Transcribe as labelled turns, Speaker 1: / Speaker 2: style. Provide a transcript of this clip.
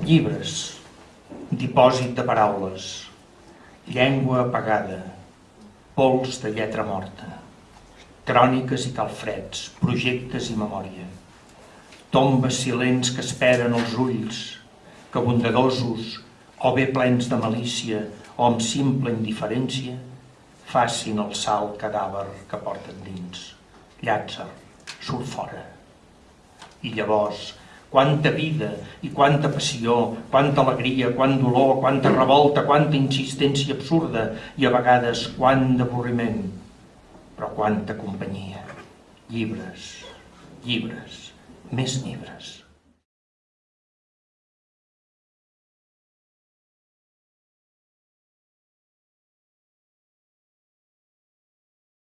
Speaker 1: Llibres, dipòsit de paraules, llengua apagada, pols de lletra morta, cròniques i calfreds, projectes i memòria, tombes silents que esperen els ulls, que bondadosos o bé plens de malícia o amb simple indiferència facin el salt cadàver que porten dins. Llàtzer, surt fora. I llavors, quanta vida i quanta passió, quanta alegria, quant dolor, quanta revolta, quanta insistència absurda i a vegades quant d'avorriment, però quanta companyia. Llibres, llibres, més llibres.